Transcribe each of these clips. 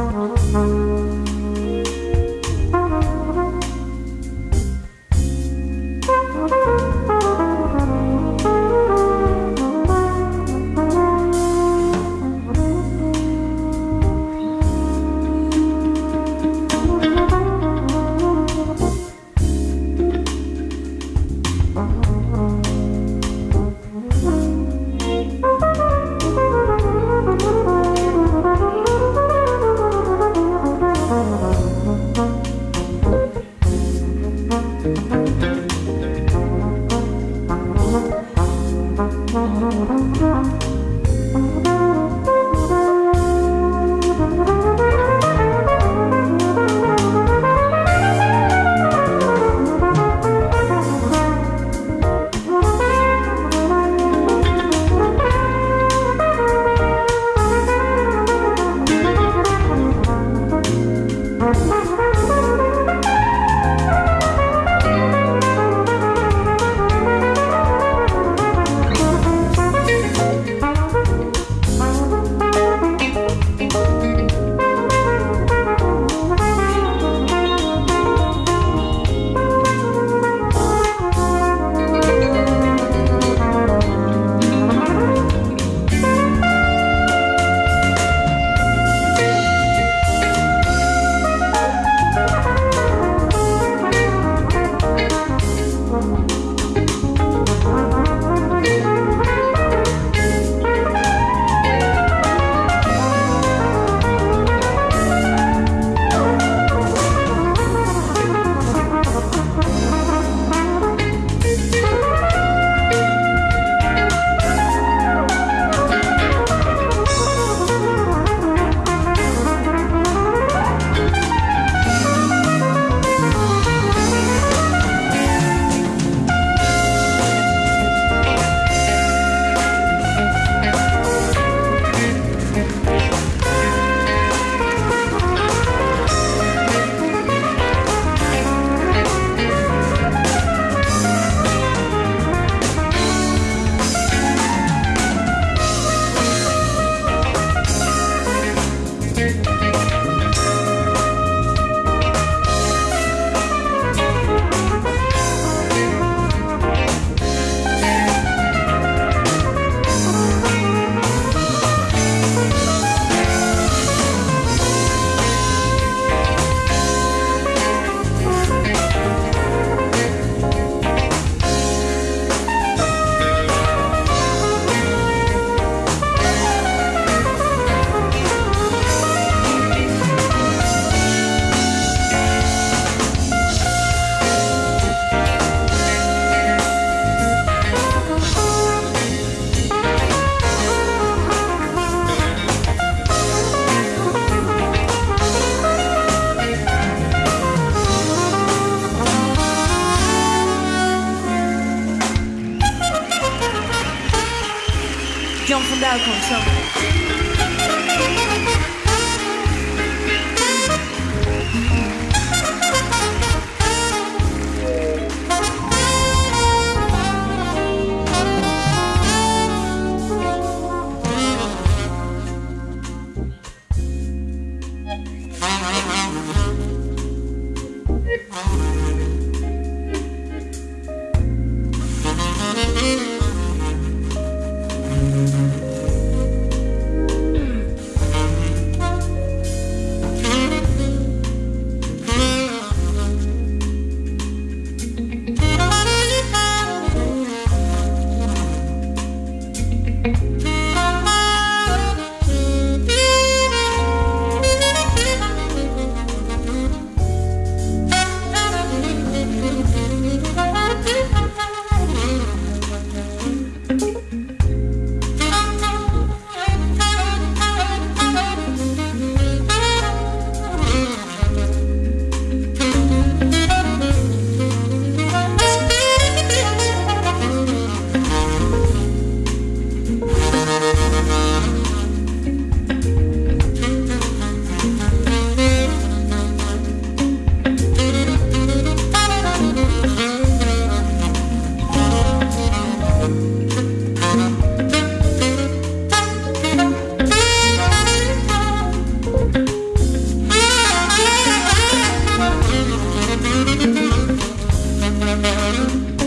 oh you. 江边孔雀。Mm-hmm.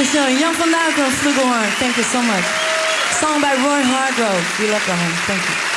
Dankeschön. Jan van Duin from Flugelhorn. Thank you so much. Song by Roy Hargrove. We love the home. Thank you.